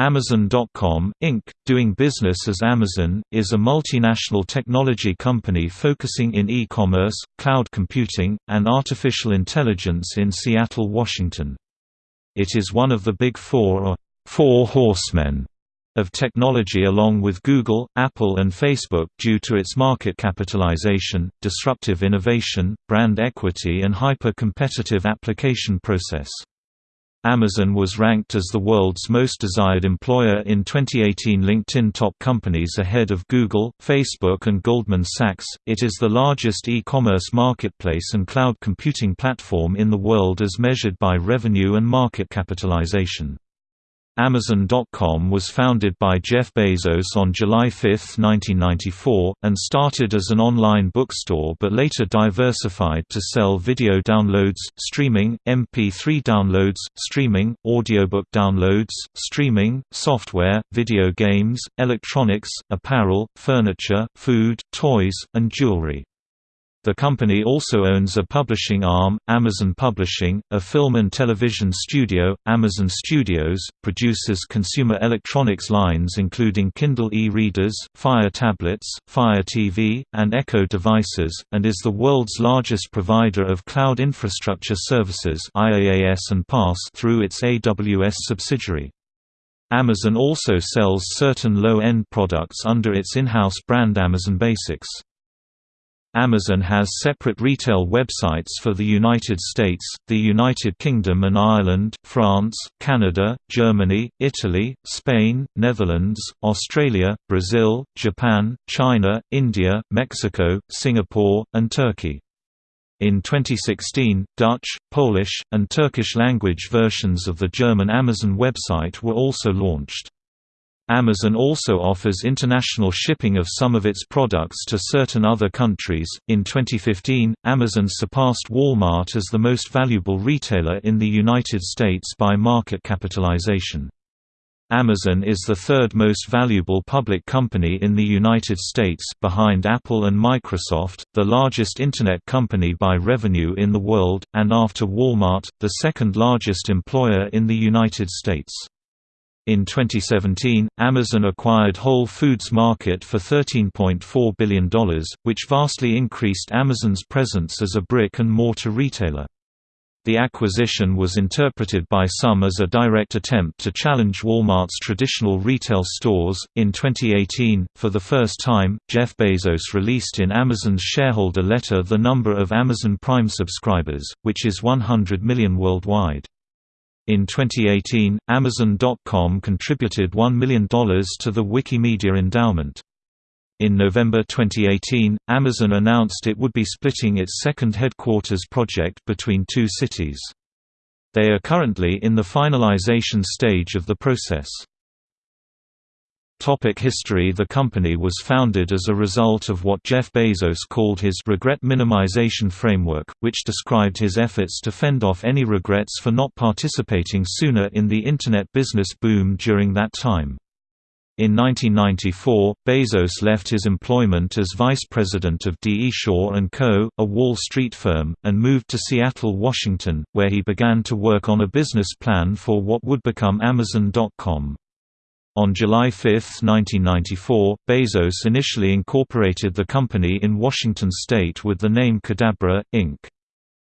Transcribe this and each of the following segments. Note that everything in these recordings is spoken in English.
Amazon.com, Inc., doing business as Amazon, is a multinational technology company focusing in e-commerce, cloud computing, and artificial intelligence in Seattle, Washington. It is one of the Big Four or Four Horsemen of technology along with Google, Apple and Facebook due to its market capitalization, disruptive innovation, brand equity and hyper-competitive application process. Amazon was ranked as the world's most desired employer in 2018 LinkedIn top companies ahead of Google, Facebook and Goldman Sachs. It is the largest e-commerce marketplace and cloud computing platform in the world as measured by revenue and market capitalization. Amazon.com was founded by Jeff Bezos on July 5, 1994, and started as an online bookstore but later diversified to sell video downloads, streaming, MP3 downloads, streaming, audiobook downloads, streaming, software, video games, electronics, apparel, furniture, food, toys, and jewelry. The company also owns a publishing arm, Amazon Publishing, a film and television studio, Amazon Studios, produces consumer electronics lines including Kindle e-readers, Fire tablets, Fire TV, and Echo devices, and is the world's largest provider of cloud infrastructure services IaaS and PaaS through its AWS subsidiary. Amazon also sells certain low-end products under its in-house brand Amazon Basics. Amazon has separate retail websites for the United States, the United Kingdom and Ireland, France, Canada, Germany, Italy, Spain, Netherlands, Australia, Brazil, Japan, China, India, Mexico, Singapore, and Turkey. In 2016, Dutch, Polish, and Turkish language versions of the German Amazon website were also launched. Amazon also offers international shipping of some of its products to certain other countries. In 2015, Amazon surpassed Walmart as the most valuable retailer in the United States by market capitalization. Amazon is the third most valuable public company in the United States behind Apple and Microsoft, the largest Internet company by revenue in the world, and after Walmart, the second largest employer in the United States. In 2017, Amazon acquired Whole Foods Market for $13.4 billion, which vastly increased Amazon's presence as a brick-and-mortar retailer. The acquisition was interpreted by some as a direct attempt to challenge Walmart's traditional retail stores. In 2018, for the first time, Jeff Bezos released in Amazon's shareholder letter the number of Amazon Prime subscribers, which is 100 million worldwide. In 2018, Amazon.com contributed $1 million to the Wikimedia Endowment. In November 2018, Amazon announced it would be splitting its second headquarters project between two cities. They are currently in the finalization stage of the process. Topic history The company was founded as a result of what Jeff Bezos called his regret minimization framework, which described his efforts to fend off any regrets for not participating sooner in the Internet business boom during that time. In 1994, Bezos left his employment as vice president of D. E. Shaw & Co., a Wall Street firm, and moved to Seattle, Washington, where he began to work on a business plan for what would become Amazon.com. On July 5, 1994, Bezos initially incorporated the company in Washington state with the name Cadabra, Inc.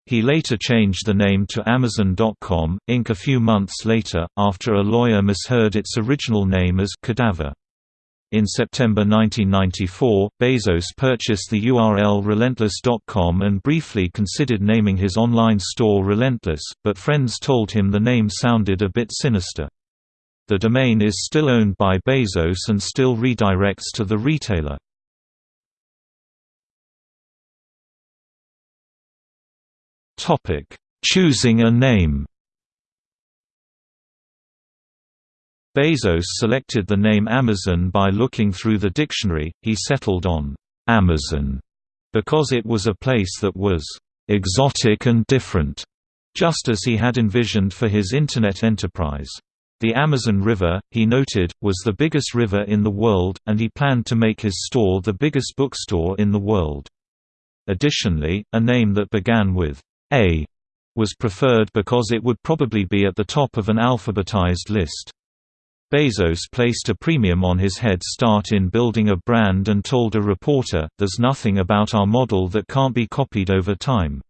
He later changed the name to Amazon.com, Inc. a few months later, after a lawyer misheard its original name as Cadaver. In September 1994, Bezos purchased the URL Relentless.com and briefly considered naming his online store Relentless, but friends told him the name sounded a bit sinister. The domain is still owned by Bezos and still redirects to the retailer. Choosing a name Bezos selected the name Amazon by looking through the dictionary, he settled on Amazon because it was a place that was exotic and different, just as he had envisioned for his Internet enterprise. The Amazon River, he noted, was the biggest river in the world, and he planned to make his store the biggest bookstore in the world. Additionally, a name that began with A was preferred because it would probably be at the top of an alphabetized list. Bezos placed a premium on his head start in building a brand and told a reporter, there's nothing about our model that can't be copied over time.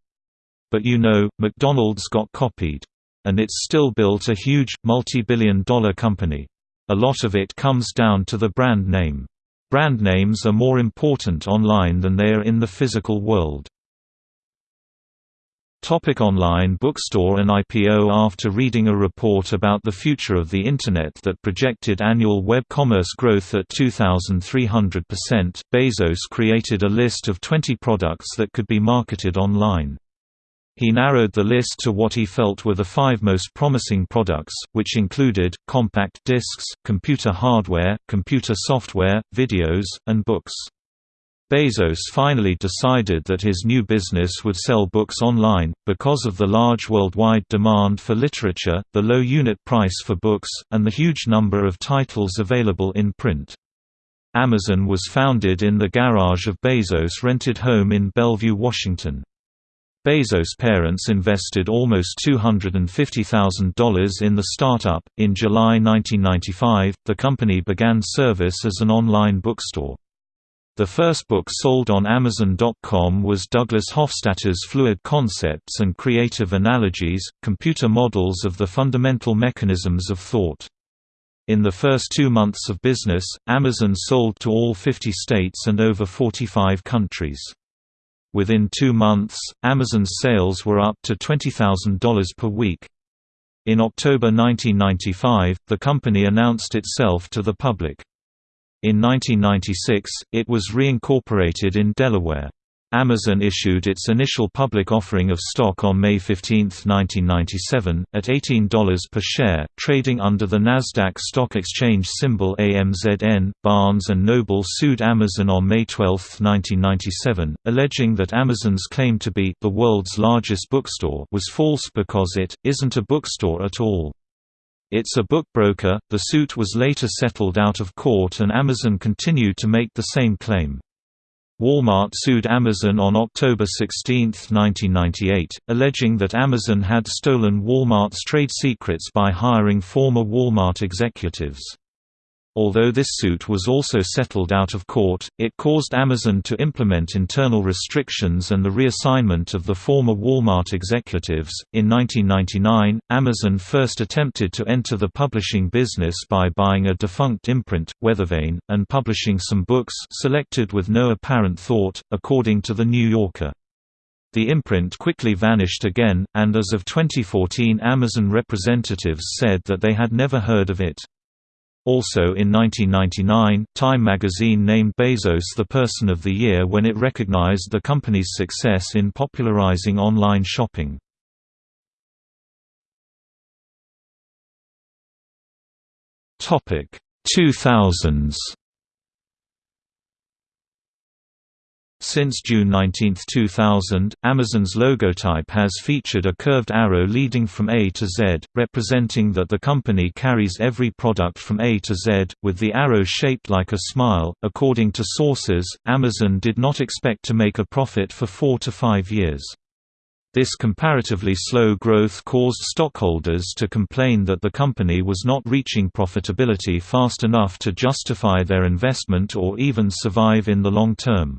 But you know, McDonald's got copied. And it's still built a huge, multi-billion dollar company. A lot of it comes down to the brand name. Brand names are more important online than they are in the physical world. Topic online bookstore and IPO After reading a report about the future of the Internet that projected annual web commerce growth at 2,300%, Bezos created a list of 20 products that could be marketed online. He narrowed the list to what he felt were the five most promising products, which included, compact discs, computer hardware, computer software, videos, and books. Bezos finally decided that his new business would sell books online, because of the large worldwide demand for literature, the low unit price for books, and the huge number of titles available in print. Amazon was founded in the garage of Bezos' rented home in Bellevue, Washington. Bezos' parents invested almost $250,000 in the startup. In July 1995, the company began service as an online bookstore. The first book sold on Amazon.com was Douglas Hofstadter's Fluid Concepts and Creative Analogies, Computer Models of the Fundamental Mechanisms of Thought. In the first two months of business, Amazon sold to all 50 states and over 45 countries. Within two months, Amazon's sales were up to $20,000 per week. In October 1995, the company announced itself to the public. In 1996, it was reincorporated in Delaware. Amazon issued its initial public offering of stock on May 15, 1997, at $18 per share, trading under the Nasdaq Stock Exchange symbol AMZN. Barnes & Noble sued Amazon on May 12, 1997, alleging that Amazon's claim to be the world's largest bookstore was false because it isn't a bookstore at all. It's a book broker. The suit was later settled out of court and Amazon continued to make the same claim. Walmart sued Amazon on October 16, 1998, alleging that Amazon had stolen Walmart's trade secrets by hiring former Walmart executives. Although this suit was also settled out of court, it caused Amazon to implement internal restrictions and the reassignment of the former Walmart executives. In 1999, Amazon first attempted to enter the publishing business by buying a defunct imprint, Weathervane, and publishing some books selected with no apparent thought, according to The New Yorker. The imprint quickly vanished again, and as of 2014 Amazon representatives said that they had never heard of it. Also in 1999, Time magazine named Bezos the Person of the Year when it recognized the company's success in popularizing online shopping. Topic 2000s Since June 19, 2000, Amazon's logotype has featured a curved arrow leading from A to Z, representing that the company carries every product from A to Z, with the arrow shaped like a smile. According to sources, Amazon did not expect to make a profit for four to five years. This comparatively slow growth caused stockholders to complain that the company was not reaching profitability fast enough to justify their investment or even survive in the long term.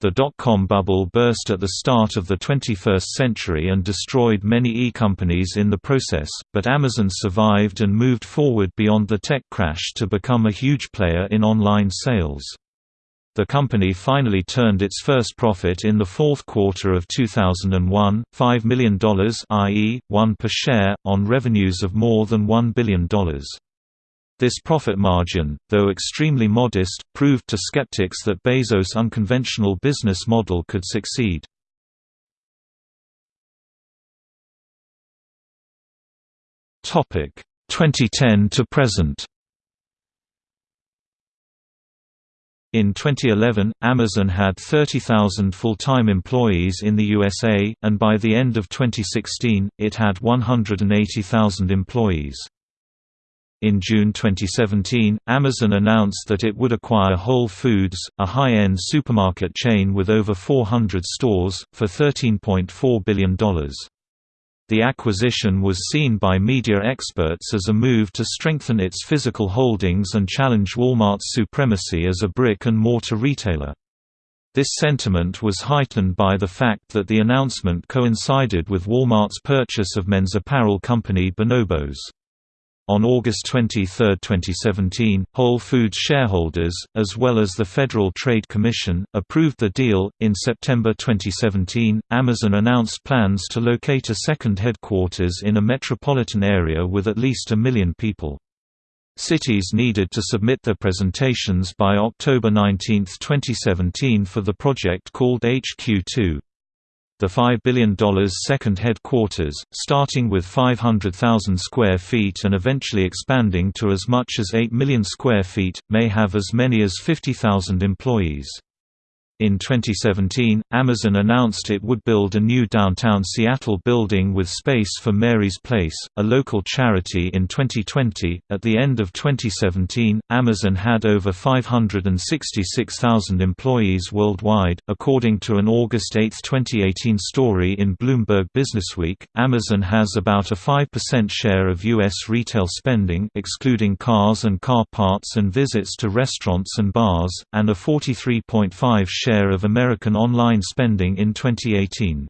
The dot-com bubble burst at the start of the 21st century and destroyed many e-companies in the process, but Amazon survived and moved forward beyond the tech crash to become a huge player in online sales. The company finally turned its first profit in the fourth quarter of 2001, $5 million i.e., 1 per share, on revenues of more than $1 billion. This profit margin, though extremely modest, proved to skeptics that Bezos' unconventional business model could succeed. Topic 2010 to present. In 2011, Amazon had 30,000 full-time employees in the USA, and by the end of 2016, it had 180,000 employees. In June 2017, Amazon announced that it would acquire Whole Foods, a high-end supermarket chain with over 400 stores, for $13.4 billion. The acquisition was seen by media experts as a move to strengthen its physical holdings and challenge Walmart's supremacy as a brick-and-mortar retailer. This sentiment was heightened by the fact that the announcement coincided with Walmart's purchase of men's apparel company Bonobos. On August 23, 2017, Whole Foods shareholders, as well as the Federal Trade Commission, approved the deal. In September 2017, Amazon announced plans to locate a second headquarters in a metropolitan area with at least a million people. Cities needed to submit their presentations by October 19, 2017 for the project called HQ2. The $5 billion second headquarters, starting with 500,000 square feet and eventually expanding to as much as 8 million square feet, may have as many as 50,000 employees. In 2017, Amazon announced it would build a new downtown Seattle building with space for Mary's Place, a local charity in 2020. At the end of 2017, Amazon had over 566,000 employees worldwide, according to an August 8, 2018 story in Bloomberg Businessweek. Amazon has about a 5% share of US retail spending, excluding cars and car parts and visits to restaurants and bars, and a 43.5 share share of American online spending in 2018.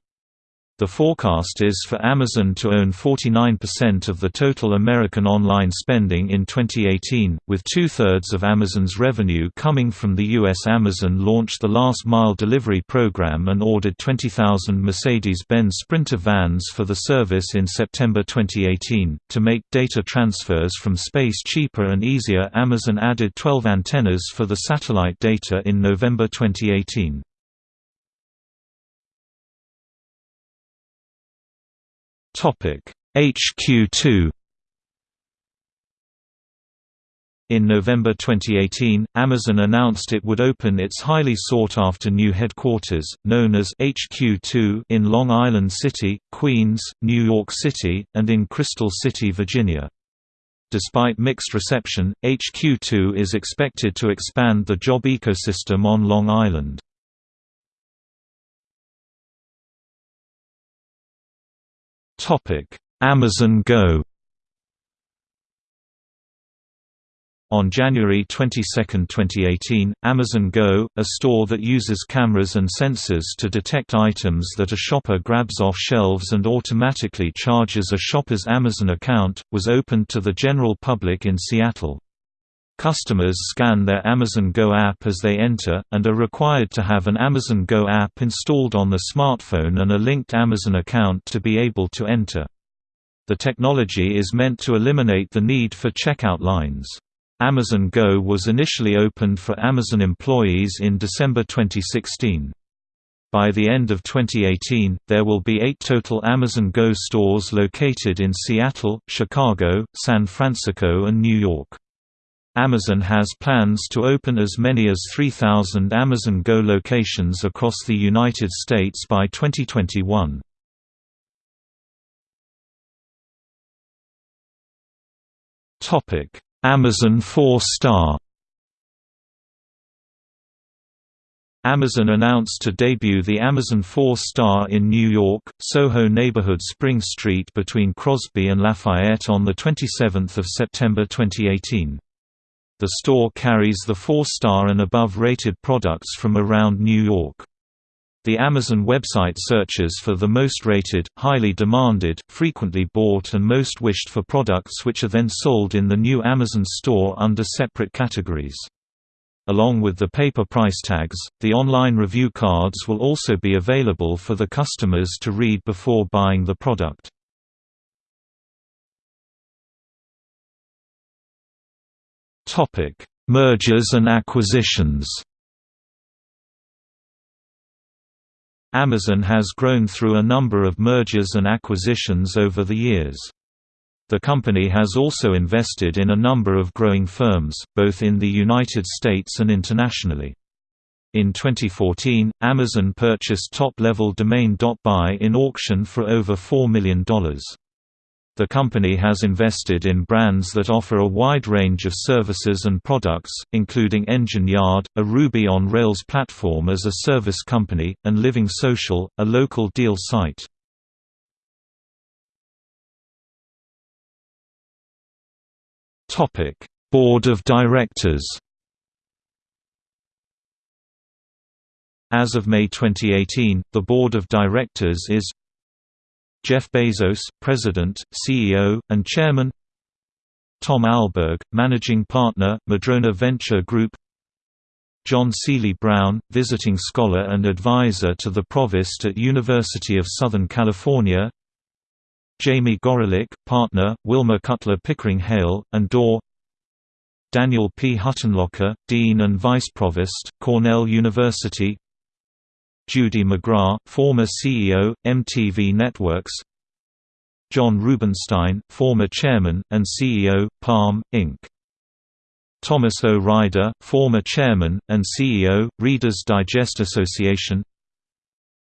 The forecast is for Amazon to own 49% of the total American online spending in 2018, with two-thirds of Amazon's revenue coming from the U.S. Amazon launched the Last Mile Delivery program and ordered 20,000 Mercedes-Benz Sprinter vans for the service in September 2018. To make data transfers from space cheaper and easier Amazon added 12 antennas for the satellite data in November 2018. HQ2 In November 2018, Amazon announced it would open its highly sought-after new headquarters, known as HQ2 in Long Island City, Queens, New York City, and in Crystal City, Virginia. Despite mixed reception, HQ2 is expected to expand the job ecosystem on Long Island. Amazon Go On January 22, 2018, Amazon Go, a store that uses cameras and sensors to detect items that a shopper grabs off shelves and automatically charges a shopper's Amazon account, was opened to the general public in Seattle. Customers scan their Amazon Go app as they enter, and are required to have an Amazon Go app installed on the smartphone and a linked Amazon account to be able to enter. The technology is meant to eliminate the need for checkout lines. Amazon Go was initially opened for Amazon employees in December 2016. By the end of 2018, there will be eight total Amazon Go stores located in Seattle, Chicago, San Francisco and New York. Amazon has plans to open as many as 3,000 Amazon Go locations across the United States by 2021. Amazon 4-star Amazon announced to debut the Amazon 4-star in New York, Soho neighborhood Spring Street between Crosby and Lafayette on 27 September 2018. The store carries the four-star and above rated products from around New York. The Amazon website searches for the most rated, highly demanded, frequently bought and most wished for products which are then sold in the new Amazon store under separate categories. Along with the paper price tags, the online review cards will also be available for the customers to read before buying the product. Topic: Mergers and acquisitions. Amazon has grown through a number of mergers and acquisitions over the years. The company has also invested in a number of growing firms, both in the United States and internationally. In 2014, Amazon purchased top-level domain.buy in auction for over $4 million. The company has invested in brands that offer a wide range of services and products, including Engine Yard, a Ruby on Rails platform as a service company, and Living Social, a local deal site. Topic: Board of Directors. As of May 2018, the Board of Directors is Jeff Bezos, President, CEO, and Chairman. Tom Alberg, Managing Partner, Madrona Venture Group. John Seely Brown, Visiting Scholar and Advisor to the Provost at University of Southern California. Jamie Gorelick, Partner, Wilmer Cutler Pickering Hale, and Dorr. Daniel P. Huttenlocher, Dean and Vice Provost, Cornell University Judy McGrath, former CEO, MTV Networks John Rubinstein, former Chairman, and CEO, Palm, Inc. Thomas O. Ryder, former Chairman, and CEO, Reader's Digest Association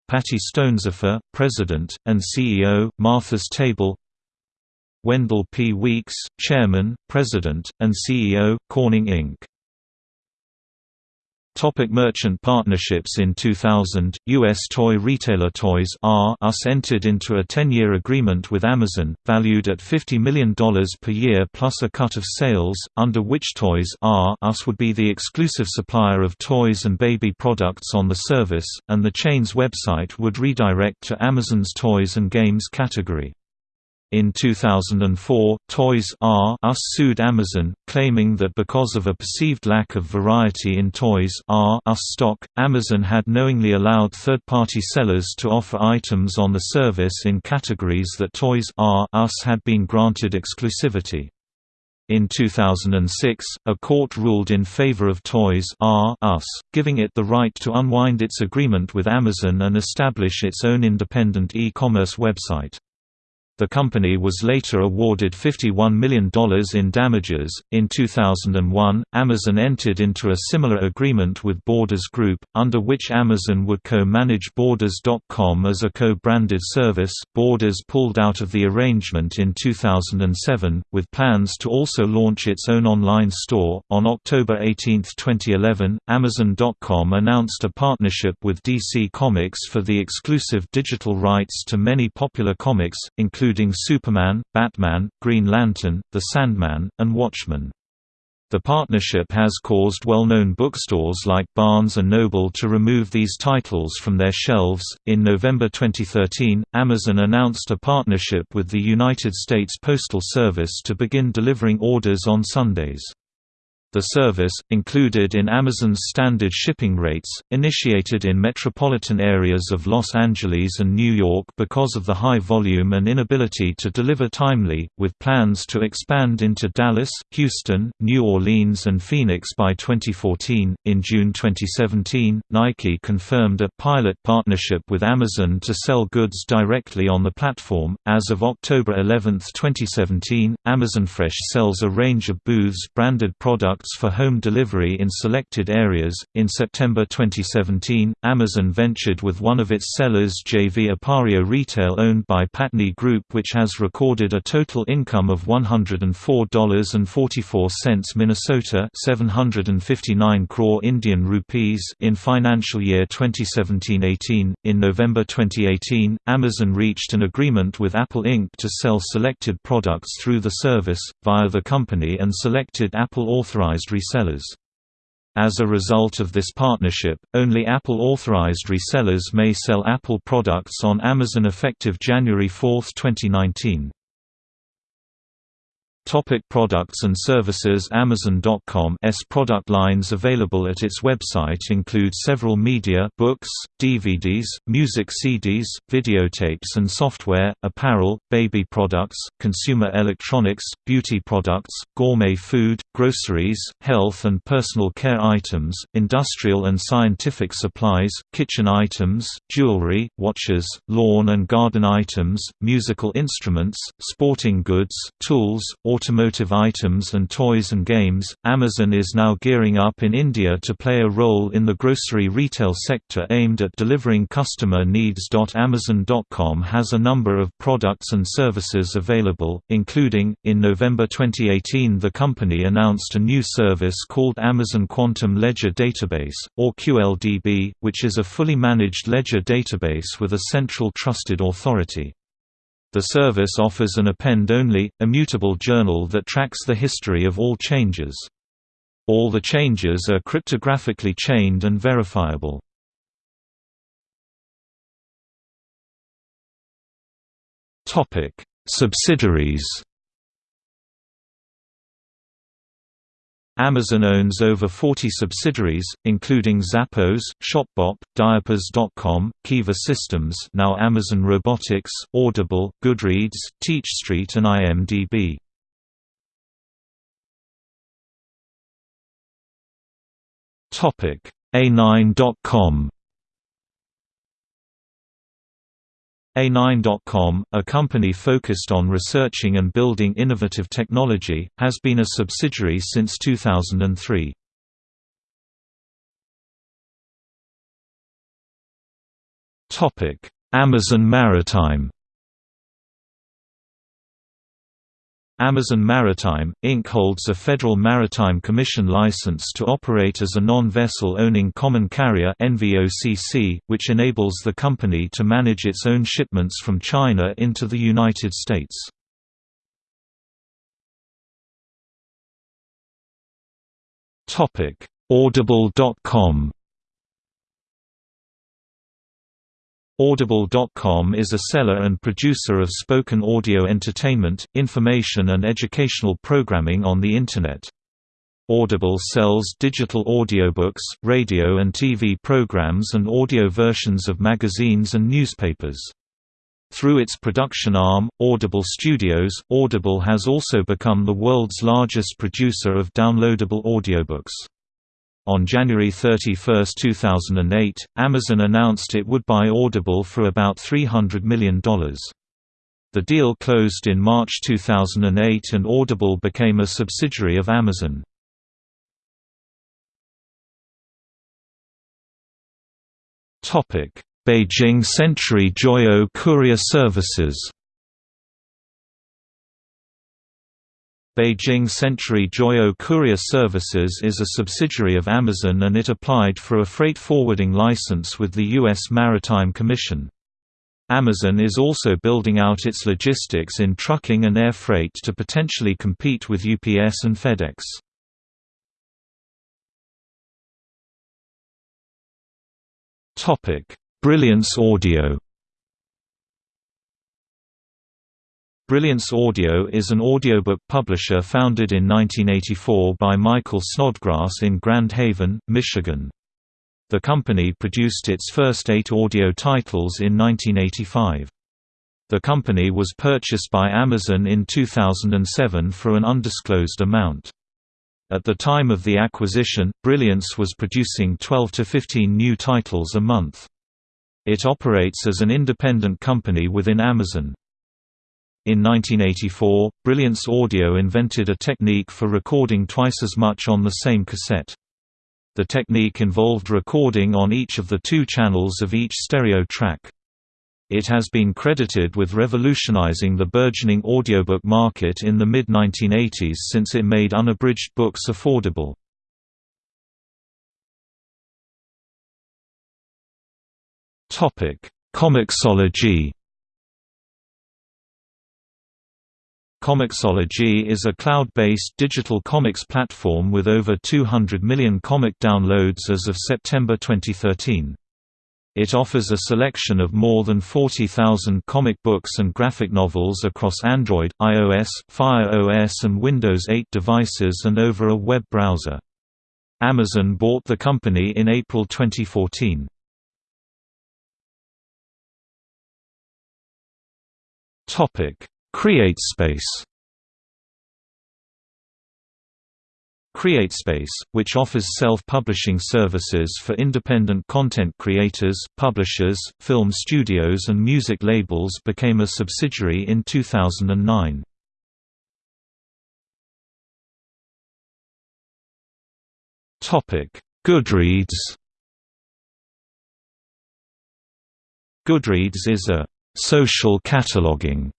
Patty Stonesifer, President, and CEO, Martha's Table Wendell P. Weeks, Chairman, President, and CEO, Corning Inc. Topic merchant partnerships In 2000, U.S. toy retailer Toys R Us entered into a 10-year agreement with Amazon, valued at $50 million per year plus a cut of sales, under which Toys R Us would be the exclusive supplier of toys and baby products on the service, and the chain's website would redirect to Amazon's toys and games category. In 2004, Toys R Us sued Amazon, claiming that because of a perceived lack of variety in Toys R Us stock, Amazon had knowingly allowed third-party sellers to offer items on the service in categories that Toys R Us had been granted exclusivity. In 2006, a court ruled in favor of Toys R Us, giving it the right to unwind its agreement with Amazon and establish its own independent e-commerce website. The company was later awarded $51 million in damages. In 2001, Amazon entered into a similar agreement with Borders Group, under which Amazon would co manage Borders.com as a co branded service. Borders pulled out of the arrangement in 2007, with plans to also launch its own online store. On October 18, 2011, Amazon.com announced a partnership with DC Comics for the exclusive digital rights to many popular comics, including including Superman, Batman, Green Lantern, The Sandman, and Watchmen. The partnership has caused well-known bookstores like Barnes & Noble to remove these titles from their shelves. In November 2013, Amazon announced a partnership with the United States Postal Service to begin delivering orders on Sundays. The service, included in Amazon's standard shipping rates, initiated in metropolitan areas of Los Angeles and New York because of the high volume and inability to deliver timely, with plans to expand into Dallas, Houston, New Orleans, and Phoenix by 2014. In June 2017, Nike confirmed a pilot partnership with Amazon to sell goods directly on the platform. As of October 11, 2017, Amazon Fresh sells a range of Booths branded products for home delivery in selected areas. In September 2017, Amazon ventured with one of its sellers JV Appario Retail owned by Patni Group which has recorded a total income of $104.44 Minnesota 759 crore Indian rupees in financial year 2017-18. In November 2018, Amazon reached an agreement with Apple Inc. to sell selected products through the service, via the company and selected Apple authorized authorized resellers. As a result of this partnership, only Apple-authorized resellers may sell Apple products on Amazon effective January 4, 2019. Topic products and services. Amazon.com's product lines available at its website include several media books, DVDs, music CDs, videotapes and software, apparel, baby products, consumer electronics, beauty products, gourmet food, groceries, health and personal care items, industrial and scientific supplies, kitchen items, jewelry, watches, lawn and garden items, musical instruments, sporting goods, tools, automotive items and toys and games. Amazon is now gearing up in India to play a role in the grocery retail sector aimed at delivering customer needs. Amazon.com has a number of products and services available, including, in November 2018, the company announced a new service called Amazon Quantum Ledger Database, or QLDB, which is a fully managed ledger database with a central trusted authority. The service offers an append-only, immutable journal that tracks the history of all changes. All the changes are cryptographically chained and verifiable. Subsidiaries Amazon owns over 40 subsidiaries, including Zappos, Shopbop, Diapers.com, Kiva Systems now Amazon Robotics, Audible, Goodreads, TeachStreet and IMDb. A9.com A9.com, a company focused on researching and building innovative technology, has been a subsidiary since 2003. Amazon Maritime Amazon Maritime, Inc. holds a Federal Maritime Commission license to operate as a non-vessel owning common carrier which enables the company to manage its own shipments from China into the United States. Audible.com Audible.com is a seller and producer of spoken audio entertainment, information and educational programming on the Internet. Audible sells digital audiobooks, radio and TV programs and audio versions of magazines and newspapers. Through its production arm, Audible Studios, Audible has also become the world's largest producer of downloadable audiobooks. On January 31, 2008, Amazon announced it would buy Audible for about $300 million. The deal closed in March 2008 and Audible became a subsidiary of Amazon. Beijing Century Joyo Courier Services Beijing Century Joyo Courier Services is a subsidiary of Amazon and it applied for a freight forwarding license with the U.S. Maritime Commission. Amazon is also building out its logistics in trucking and air freight to potentially compete with UPS and FedEx. Brilliance Audio Brilliance Audio is an audiobook publisher founded in 1984 by Michael Snodgrass in Grand Haven, Michigan. The company produced its first eight audio titles in 1985. The company was purchased by Amazon in 2007 for an undisclosed amount. At the time of the acquisition, Brilliance was producing 12 to 15 new titles a month. It operates as an independent company within Amazon. In 1984, Brilliance Audio invented a technique for recording twice as much on the same cassette. The technique involved recording on each of the two channels of each stereo track. It has been credited with revolutionizing the burgeoning audiobook market in the mid-1980s since it made unabridged books affordable. Comixology Comixology is a cloud-based digital comics platform with over 200 million comic downloads as of September 2013. It offers a selection of more than 40,000 comic books and graphic novels across Android, iOS, Fire OS and Windows 8 devices and over a web browser. Amazon bought the company in April 2014. Topic: CreateSpace CreateSpace, which offers self-publishing services for independent content creators, publishers, film studios and music labels became a subsidiary in 2009. Goodreads Goodreads is a «social cataloging»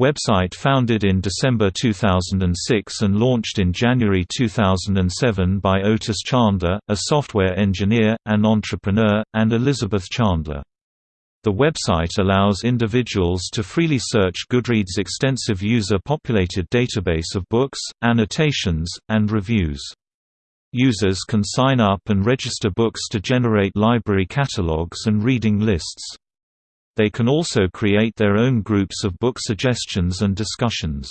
Website founded in December 2006 and launched in January 2007 by Otis Chandler, a software engineer, and entrepreneur, and Elizabeth Chandler. The website allows individuals to freely search Goodreads' extensive user-populated database of books, annotations, and reviews. Users can sign up and register books to generate library catalogs and reading lists. They can also create their own groups of book suggestions and discussions.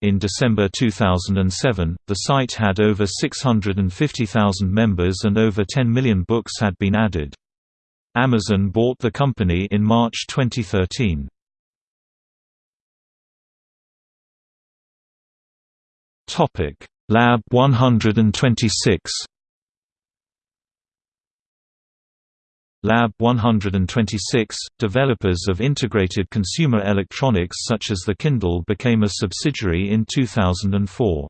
In December 2007, the site had over 650,000 members and over 10 million books had been added. Amazon bought the company in March 2013. Topic: Lab 126. Lab 126, developers of integrated consumer electronics such as the Kindle became a subsidiary in 2004.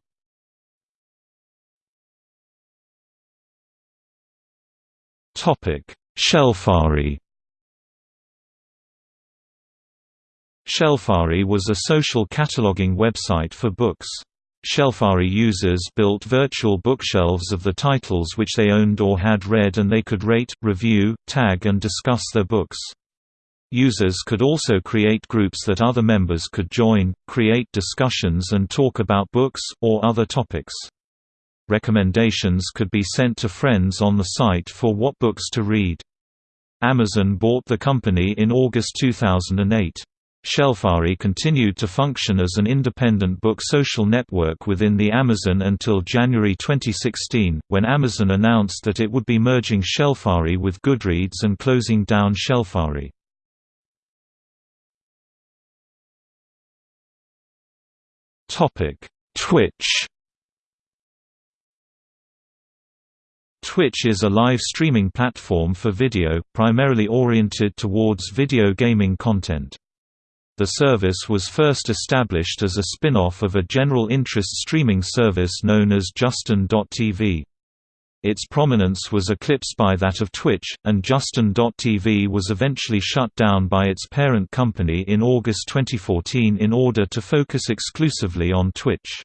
Topic: Shelfari Shelfari was a social cataloging website for books. Shelfari users built virtual bookshelves of the titles which they owned or had read and they could rate, review, tag and discuss their books. Users could also create groups that other members could join, create discussions and talk about books, or other topics. Recommendations could be sent to friends on the site for what books to read. Amazon bought the company in August 2008. Shelfari continued to function as an independent book social network within the Amazon until January 2016, when Amazon announced that it would be merging Shelfari with Goodreads and closing down Shelfari. Twitch Twitch is a live streaming platform for video, primarily oriented towards video gaming content. The service was first established as a spin-off of a general interest streaming service known as Justin.tv. Its prominence was eclipsed by that of Twitch, and Justin.tv was eventually shut down by its parent company in August 2014 in order to focus exclusively on Twitch.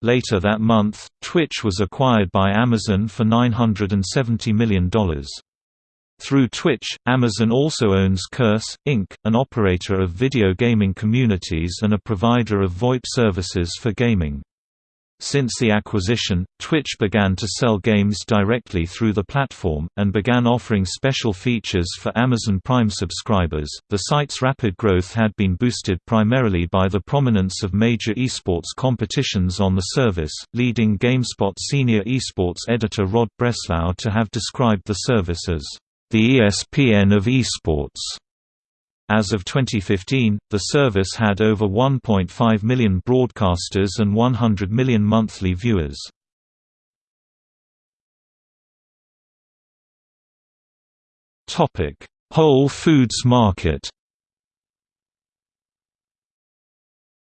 Later that month, Twitch was acquired by Amazon for $970 million. Through Twitch, Amazon also owns Curse, Inc., an operator of video gaming communities and a provider of VoIP services for gaming. Since the acquisition, Twitch began to sell games directly through the platform, and began offering special features for Amazon Prime subscribers. The site's rapid growth had been boosted primarily by the prominence of major esports competitions on the service, leading GameSpot senior esports editor Rod Breslau to have described the service as the ESPN of esports. As of 2015, the service had over 1.5 million broadcasters and 100 million monthly viewers. Whole Foods Market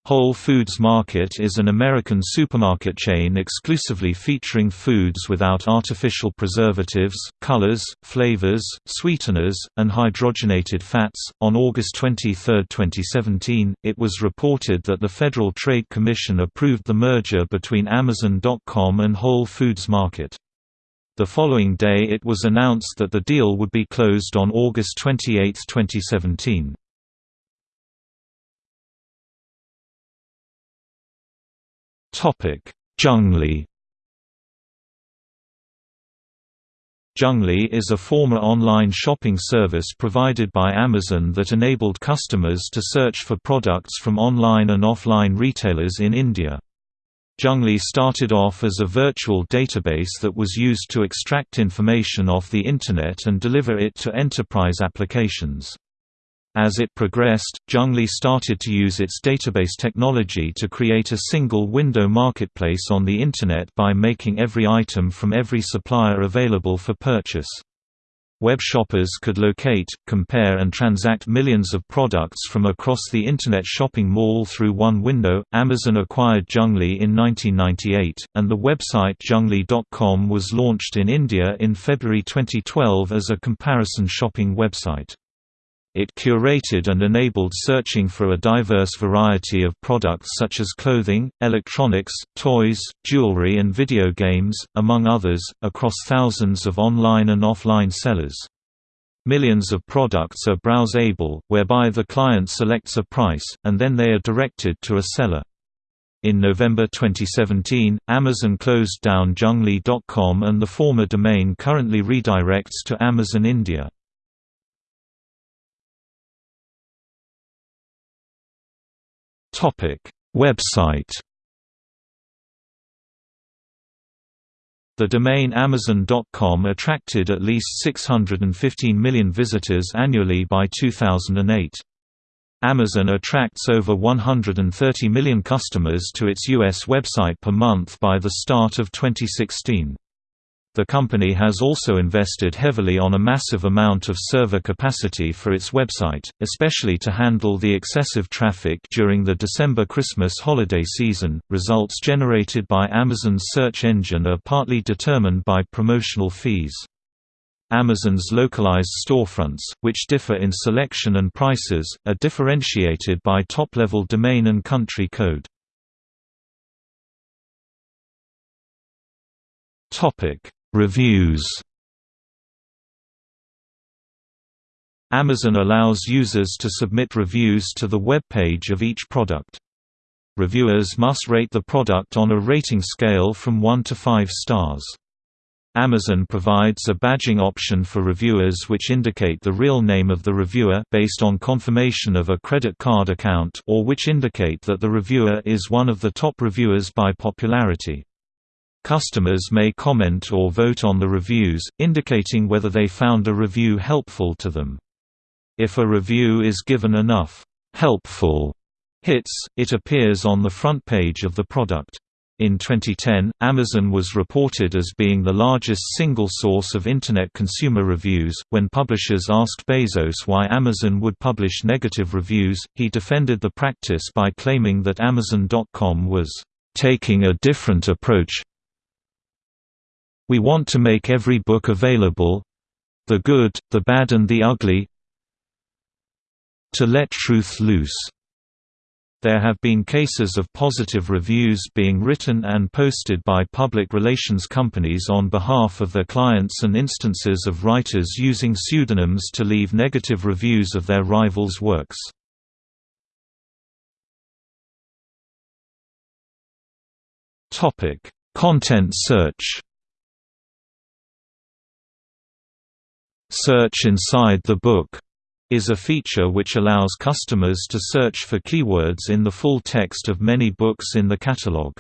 Whole Foods Market is an American supermarket chain exclusively featuring foods without artificial preservatives, colors, flavors, sweeteners, and hydrogenated fats. On August 23, 2017, it was reported that the Federal Trade Commission approved the merger between Amazon.com and Whole Foods Market. The following day it was announced that the deal would be closed on August 28, 2017. Junglee Junglee is a former online shopping service provided by Amazon that enabled customers to search for products from online and offline retailers in India. Junglee started off as a virtual database that was used to extract information off the Internet and deliver it to enterprise applications. As it progressed, Junglee started to use its database technology to create a single-window marketplace on the Internet by making every item from every supplier available for purchase. Web shoppers could locate, compare and transact millions of products from across the Internet shopping mall through one window. Amazon acquired Junglee in 1998, and the website junglee.com was launched in India in February 2012 as a comparison shopping website. It curated and enabled searching for a diverse variety of products such as clothing, electronics, toys, jewelry and video games, among others, across thousands of online and offline sellers. Millions of products are browse-able, whereby the client selects a price, and then they are directed to a seller. In November 2017, Amazon closed down Junglee.com and the former domain currently redirects to Amazon India. Website The domain Amazon.com attracted at least 615 million visitors annually by 2008. Amazon attracts over 130 million customers to its U.S. website per month by the start of 2016. The company has also invested heavily on a massive amount of server capacity for its website, especially to handle the excessive traffic during the December Christmas holiday season. Results generated by Amazon's search engine are partly determined by promotional fees. Amazon's localized storefronts, which differ in selection and prices, are differentiated by top-level domain and country code. Topic: Reviews Amazon allows users to submit reviews to the web page of each product. Reviewers must rate the product on a rating scale from 1 to 5 stars. Amazon provides a badging option for reviewers which indicate the real name of the reviewer based on confirmation of a credit card account or which indicate that the reviewer is one of the top reviewers by popularity. Customers may comment or vote on the reviews, indicating whether they found a review helpful to them. If a review is given enough helpful hits, it appears on the front page of the product. In 2010, Amazon was reported as being the largest single source of Internet consumer reviews. When publishers asked Bezos why Amazon would publish negative reviews, he defended the practice by claiming that Amazon.com was taking a different approach, we want to make every book available—the good, the bad and the ugly to let truth loose. There have been cases of positive reviews being written and posted by public relations companies on behalf of their clients and instances of writers using pseudonyms to leave negative reviews of their rivals' works. Content search Search inside the book is a feature which allows customers to search for keywords in the full text of many books in the catalog.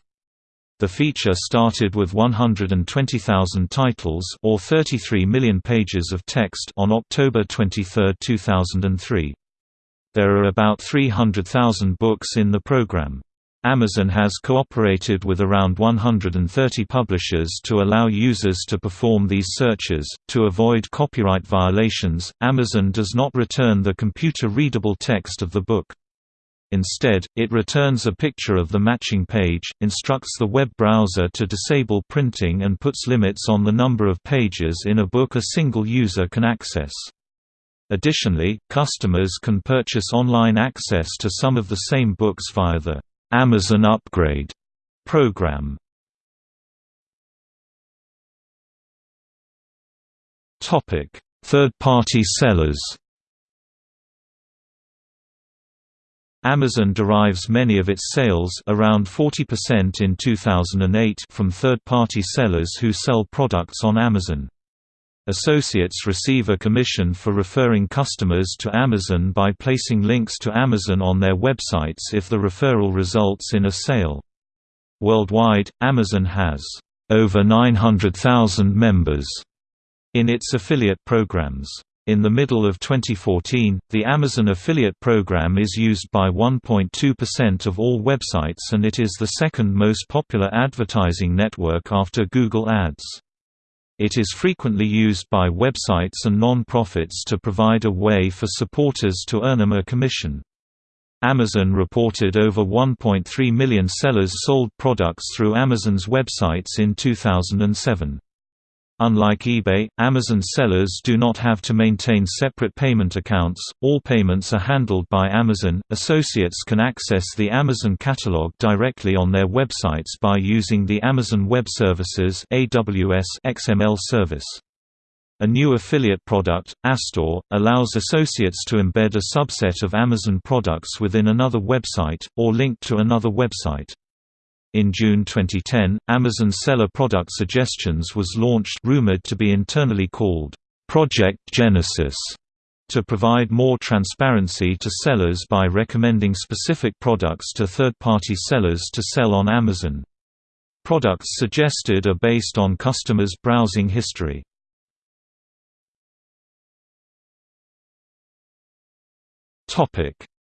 The feature started with 120,000 titles or 33 million pages of text on October 23, 2003. There are about 300,000 books in the program. Amazon has cooperated with around 130 publishers to allow users to perform these searches. To avoid copyright violations, Amazon does not return the computer readable text of the book. Instead, it returns a picture of the matching page, instructs the web browser to disable printing and puts limits on the number of pages in a book a single user can access. Additionally, customers can purchase online access to some of the same books via the Amazon Upgrade program. Topic: Third-party sellers. Amazon derives many of its sales around 40% in 2008 from third-party sellers who sell products on Amazon. Associates receive a commission for referring customers to Amazon by placing links to Amazon on their websites if the referral results in a sale. Worldwide, Amazon has over 900,000 members in its affiliate programs. In the middle of 2014, the Amazon affiliate program is used by 1.2% of all websites and it is the second most popular advertising network after Google Ads. It is frequently used by websites and non-profits to provide a way for supporters to earn them a commission. Amazon reported over 1.3 million sellers sold products through Amazon's websites in 2007. Unlike eBay, Amazon sellers do not have to maintain separate payment accounts, all payments are handled by Amazon. Associates can access the Amazon catalog directly on their websites by using the Amazon Web Services (AWS) XML service. A new affiliate product, aStore, allows associates to embed a subset of Amazon products within another website, or link to another website. In June 2010, Amazon Seller Product Suggestions was launched rumored to be internally called Project Genesis to provide more transparency to sellers by recommending specific products to third-party sellers to sell on Amazon. Products suggested are based on customers' browsing history.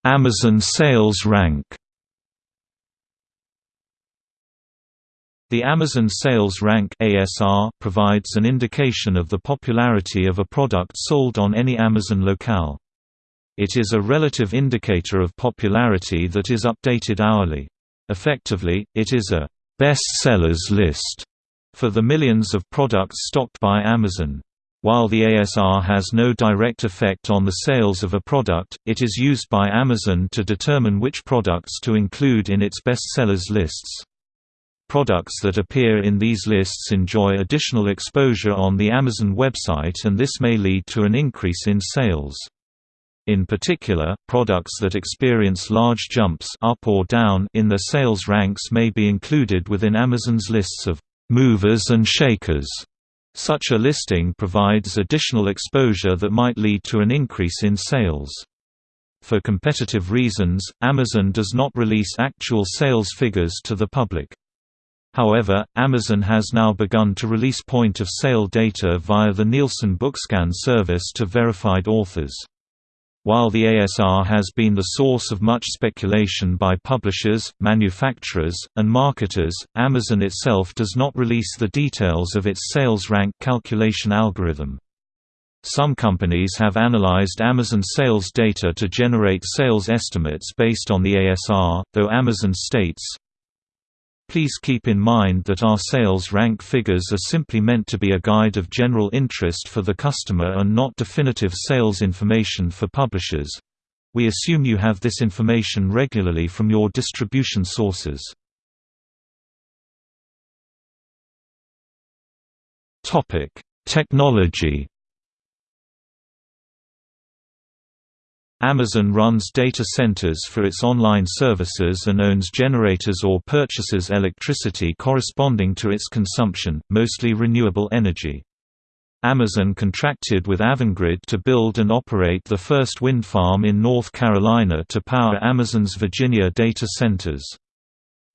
Amazon sales rank The Amazon Sales Rank ASR provides an indication of the popularity of a product sold on any Amazon locale. It is a relative indicator of popularity that is updated hourly. Effectively, it is a best sellers list for the millions of products stocked by Amazon. While the ASR has no direct effect on the sales of a product, it is used by Amazon to determine which products to include in its best sellers lists. Products that appear in these lists enjoy additional exposure on the Amazon website and this may lead to an increase in sales. In particular, products that experience large jumps up or down in their sales ranks may be included within Amazon's lists of movers and shakers. Such a listing provides additional exposure that might lead to an increase in sales. For competitive reasons, Amazon does not release actual sales figures to the public. However, Amazon has now begun to release point-of-sale data via the Nielsen Bookscan service to verified authors. While the ASR has been the source of much speculation by publishers, manufacturers, and marketers, Amazon itself does not release the details of its sales rank calculation algorithm. Some companies have analyzed Amazon sales data to generate sales estimates based on the ASR, though Amazon states, Please keep in mind that our sales rank figures are simply meant to be a guide of general interest for the customer and not definitive sales information for publishers. We assume you have this information regularly from your distribution sources. Technology Amazon runs data centers for its online services and owns generators or purchases electricity corresponding to its consumption, mostly renewable energy. Amazon contracted with Avangrid to build and operate the first wind farm in North Carolina to power Amazon's Virginia data centers.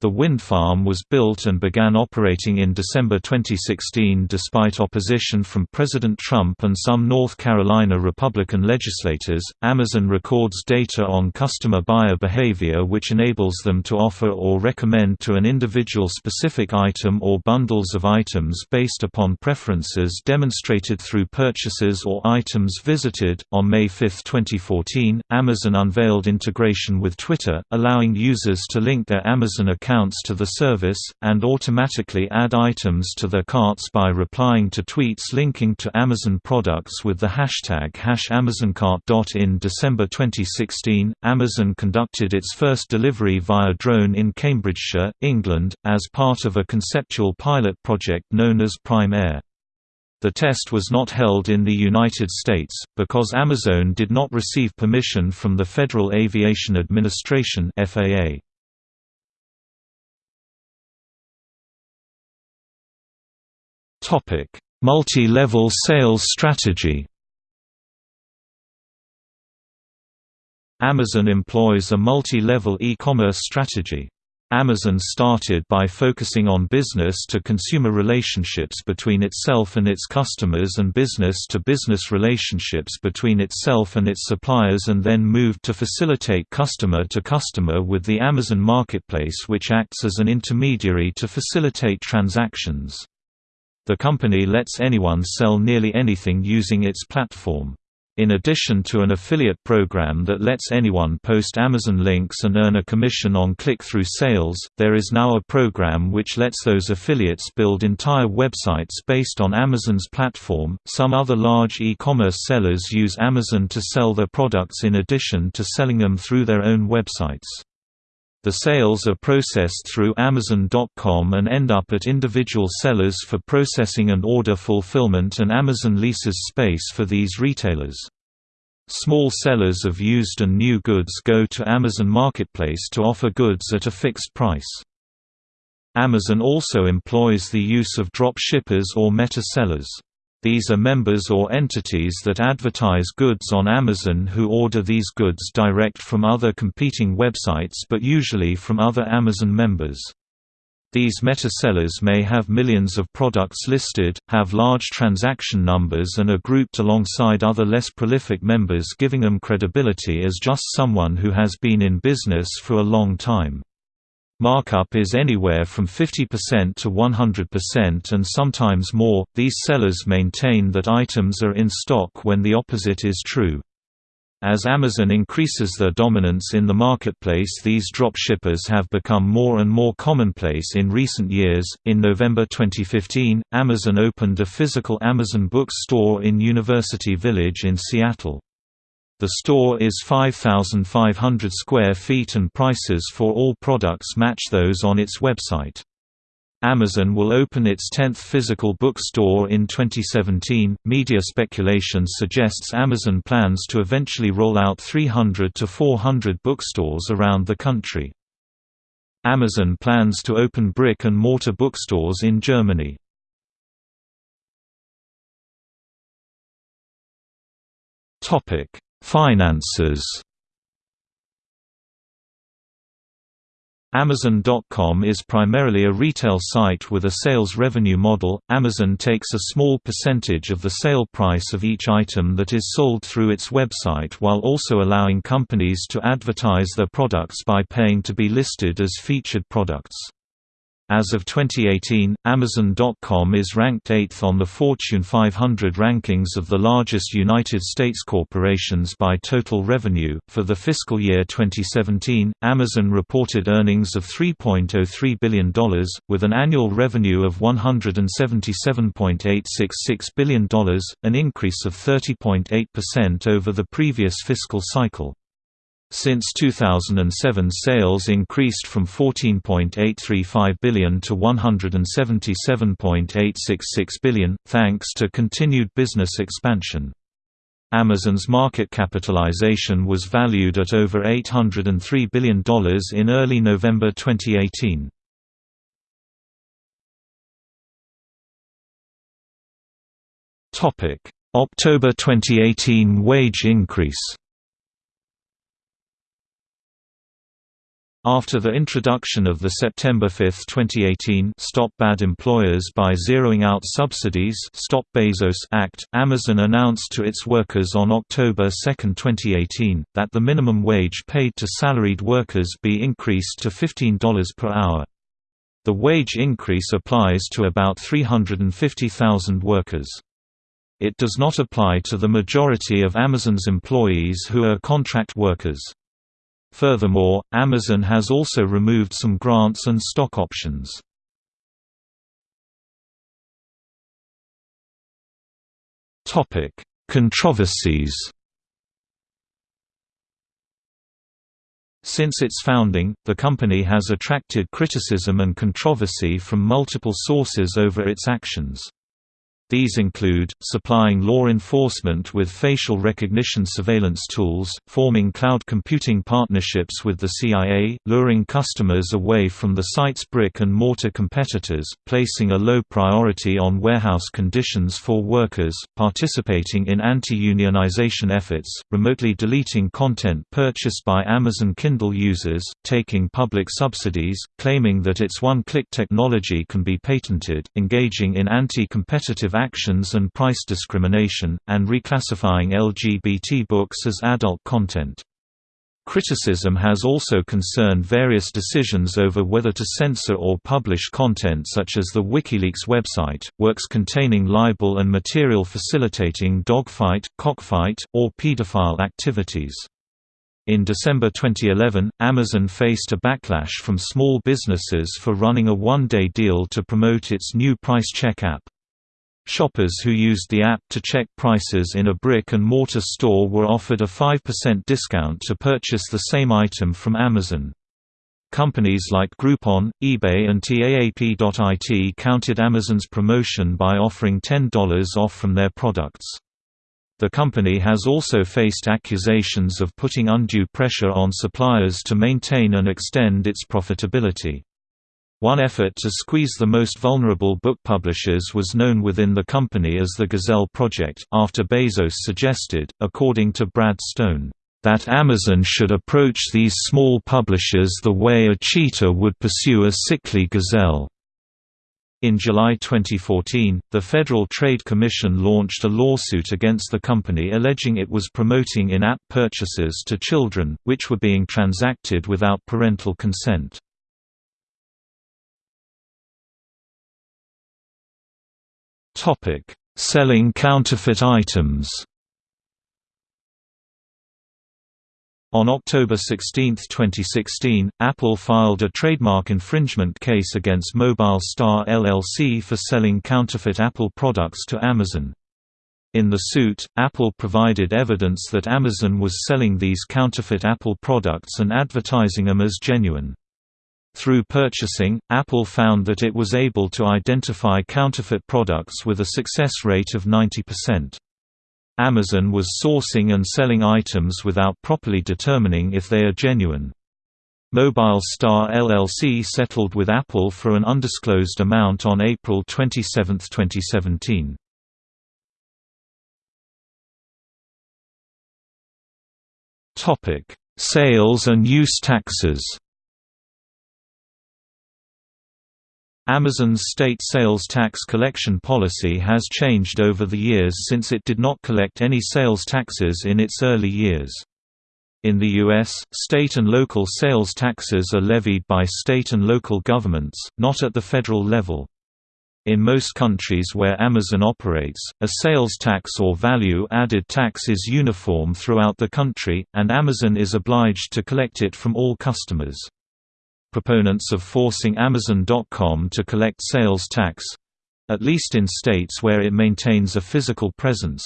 The wind farm was built and began operating in December 2016 despite opposition from President Trump and some North Carolina Republican legislators. Amazon records data on customer buyer behavior which enables them to offer or recommend to an individual specific item or bundles of items based upon preferences demonstrated through purchases or items visited. On May 5, 2014, Amazon unveiled integration with Twitter, allowing users to link their Amazon account accounts to the service, and automatically add items to their carts by replying to tweets linking to Amazon products with the hashtag #AmazonCart. In December 2016, Amazon conducted its first delivery via drone in Cambridgeshire, England, as part of a conceptual pilot project known as Prime Air. The test was not held in the United States, because Amazon did not receive permission from the Federal Aviation Administration FAA. Multi-level sales strategy Amazon employs a multi-level e-commerce strategy. Amazon started by focusing on business-to-consumer relationships between itself and its customers and business-to-business -business relationships between itself and its suppliers and then moved to facilitate customer-to-customer -customer with the Amazon Marketplace which acts as an intermediary to facilitate transactions. The company lets anyone sell nearly anything using its platform. In addition to an affiliate program that lets anyone post Amazon links and earn a commission on click-through sales, there is now a program which lets those affiliates build entire websites based on Amazon's platform. Some other large e-commerce sellers use Amazon to sell their products in addition to selling them through their own websites. The sales are processed through Amazon.com and end up at individual sellers for processing and order fulfillment and Amazon leases space for these retailers. Small sellers of used and new goods go to Amazon Marketplace to offer goods at a fixed price. Amazon also employs the use of drop shippers or meta sellers. These are members or entities that advertise goods on Amazon who order these goods direct from other competing websites but usually from other Amazon members. These meta-sellers may have millions of products listed, have large transaction numbers and are grouped alongside other less prolific members giving them credibility as just someone who has been in business for a long time. Markup is anywhere from 50% to 100% and sometimes more. These sellers maintain that items are in stock when the opposite is true. As Amazon increases their dominance in the marketplace, these dropshippers have become more and more commonplace in recent years. In November 2015, Amazon opened a physical Amazon Books store in University Village in Seattle. The store is 5,500 square feet and prices for all products match those on its website. Amazon will open its 10th physical bookstore in 2017. Media speculation suggests Amazon plans to eventually roll out 300 to 400 bookstores around the country. Amazon plans to open brick and mortar bookstores in Germany. Topic: Finances Amazon.com is primarily a retail site with a sales revenue model. Amazon takes a small percentage of the sale price of each item that is sold through its website while also allowing companies to advertise their products by paying to be listed as featured products. As of 2018, Amazon.com is ranked 8th on the Fortune 500 rankings of the largest United States corporations by total revenue. For the fiscal year 2017, Amazon reported earnings of $3.03 billion, with an annual revenue of $177.866 billion, an increase of 30.8% over the previous fiscal cycle. Since 2007 sales increased from 14.835 billion to 177.866 billion, thanks to continued business expansion. Amazon's market capitalization was valued at over $803 billion in early November 2018. October 2018 wage increase After the introduction of the September 5, 2018 Stop Bad Employers by Zeroing Out Subsidies Stop Bezos Act, Amazon announced to its workers on October 2, 2018, that the minimum wage paid to salaried workers be increased to $15 per hour. The wage increase applies to about 350,000 workers. It does not apply to the majority of Amazon's employees who are contract workers. Furthermore, Amazon has also removed some grants and stock options. Controversies Since its founding, the company has attracted criticism and controversy from multiple sources over its actions. These include, supplying law enforcement with facial recognition surveillance tools, forming cloud computing partnerships with the CIA, luring customers away from the site's brick-and-mortar competitors, placing a low priority on warehouse conditions for workers, participating in anti-unionization efforts, remotely deleting content purchased by Amazon Kindle users, taking public subsidies, claiming that its one-click technology can be patented, engaging in anti-competitive actions and price discrimination, and reclassifying LGBT books as adult content. Criticism has also concerned various decisions over whether to censor or publish content such as the WikiLeaks website, works containing libel and material facilitating dogfight, cockfight, or pedophile activities. In December 2011, Amazon faced a backlash from small businesses for running a one-day deal to promote its new price check app. Shoppers who used the app to check prices in a brick-and-mortar store were offered a 5% discount to purchase the same item from Amazon. Companies like Groupon, eBay and TAAP.IT counted Amazon's promotion by offering $10 off from their products. The company has also faced accusations of putting undue pressure on suppliers to maintain and extend its profitability. One effort to squeeze the most vulnerable book publishers was known within the company as the Gazelle Project, after Bezos suggested, according to Brad Stone, that Amazon should approach these small publishers the way a cheetah would pursue a sickly gazelle. In July 2014, the Federal Trade Commission launched a lawsuit against the company alleging it was promoting in-app purchases to children, which were being transacted without parental consent. Selling counterfeit items On October 16, 2016, Apple filed a trademark infringement case against Mobile Star LLC for selling counterfeit Apple products to Amazon. In the suit, Apple provided evidence that Amazon was selling these counterfeit Apple products and advertising them as genuine. Through purchasing, Apple found that it was able to identify counterfeit products with a success rate of 90%. Amazon was sourcing and selling items without properly determining if they are genuine. Mobile Star LLC settled with Apple for an undisclosed amount on April 27, 2017. Topic: Sales and use taxes Amazon's state sales tax collection policy has changed over the years since it did not collect any sales taxes in its early years. In the U.S., state and local sales taxes are levied by state and local governments, not at the federal level. In most countries where Amazon operates, a sales tax or value-added tax is uniform throughout the country, and Amazon is obliged to collect it from all customers. Proponents of forcing Amazon.com to collect sales tax—at least in states where it maintains a physical presence,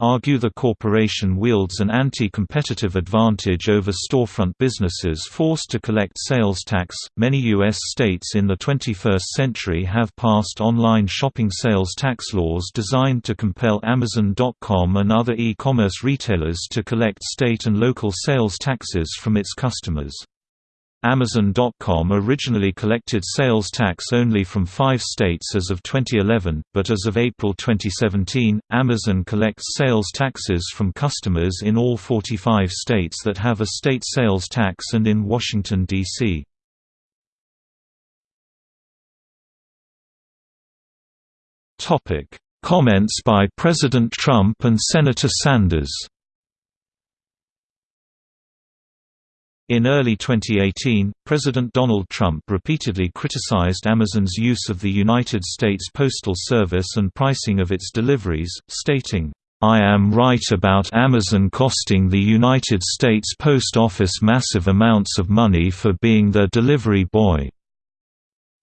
argue the corporation wields an anti-competitive advantage over storefront businesses forced to collect sales tax. Many US states in the 21st century have passed online shopping sales tax laws designed to compel Amazon.com and other e-commerce retailers to collect state and local sales taxes from its customers. Amazon.com originally collected sales tax only from five states as of 2011, but as of April 2017, Amazon collects sales taxes from customers in all 45 states that have a state sales tax and in Washington, D.C. Comments by President Trump and Senator Sanders In early 2018, President Donald Trump repeatedly criticized Amazon's use of the United States Postal Service and pricing of its deliveries, stating, I am right about Amazon costing the United States Post Office massive amounts of money for being their delivery boy."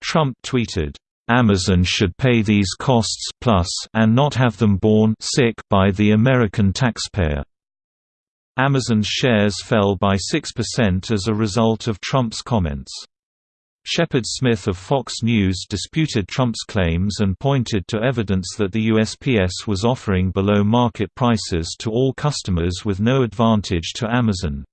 Trump tweeted, Amazon should pay these costs plus and not have them borne sick by the American taxpayer. Amazon's shares fell by 6% as a result of Trump's comments. Shepard Smith of Fox News disputed Trump's claims and pointed to evidence that the USPS was offering below-market prices to all customers with no advantage to Amazon.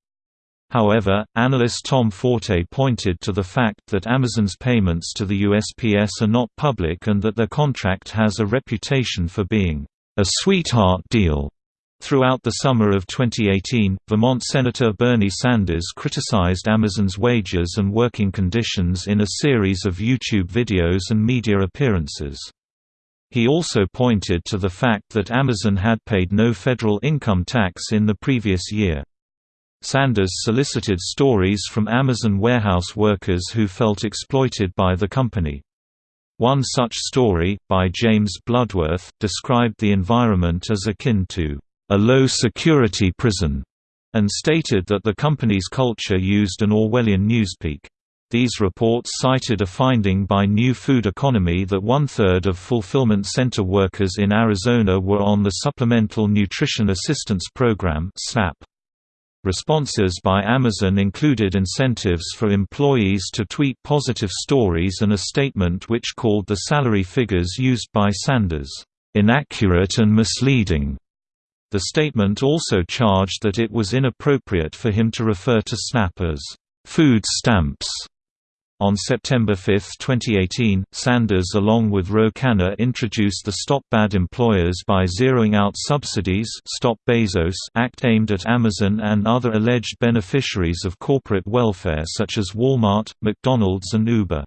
However, analyst Tom Forte pointed to the fact that Amazon's payments to the USPS are not public and that their contract has a reputation for being a sweetheart deal. Throughout the summer of 2018, Vermont Senator Bernie Sanders criticized Amazon's wages and working conditions in a series of YouTube videos and media appearances. He also pointed to the fact that Amazon had paid no federal income tax in the previous year. Sanders solicited stories from Amazon warehouse workers who felt exploited by the company. One such story, by James Bloodworth, described the environment as akin to a low-security prison, and stated that the company's culture used an Orwellian newspeak. These reports cited a finding by New Food Economy that one-third of fulfillment center workers in Arizona were on the Supplemental Nutrition Assistance Program. Responses by Amazon included incentives for employees to tweet positive stories and a statement which called the salary figures used by Sanders, "...inaccurate and misleading." The statement also charged that it was inappropriate for him to refer to SNAP as, "...food stamps." On September 5, 2018, Sanders along with Ro Khanna introduced the Stop Bad Employers by Zeroing Out Subsidies Stop Bezos Act aimed at Amazon and other alleged beneficiaries of corporate welfare such as Walmart, McDonald's and Uber.